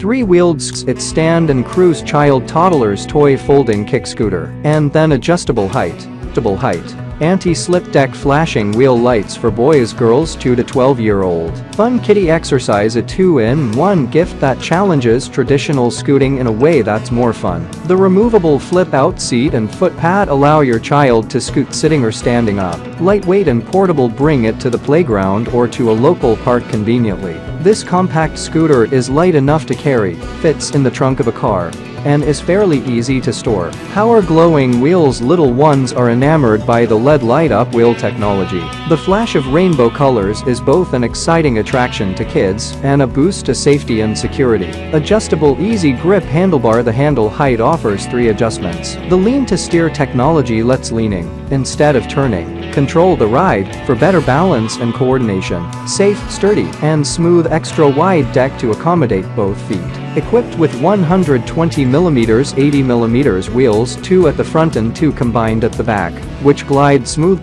Three-wheeled it stand and cruise child toddler's toy folding kick scooter. And then adjustable height. Adjustable height. Anti-slip deck flashing wheel lights for boys girls 2 to 12 year old. Fun kitty exercise a 2-in-1 gift that challenges traditional scooting in a way that's more fun. The removable flip-out seat and foot pad allow your child to scoot sitting or standing up. Lightweight and portable bring it to the playground or to a local park conveniently. This compact scooter is light enough to carry, fits in the trunk of a car, and is fairly easy to store. Power glowing wheels little ones are enamored by the LED light-up wheel technology. The flash of rainbow colors is both an exciting attraction to kids and a boost to safety and security. Adjustable easy grip handlebar The handle height offers three adjustments. The lean to steer technology lets leaning, instead of turning, control the ride for better balance and coordination. Safe, sturdy, and smooth extra wide deck to accommodate both feet. Equipped with 120mm 80mm wheels 2 at the front and 2 combined at the back, which glide smooth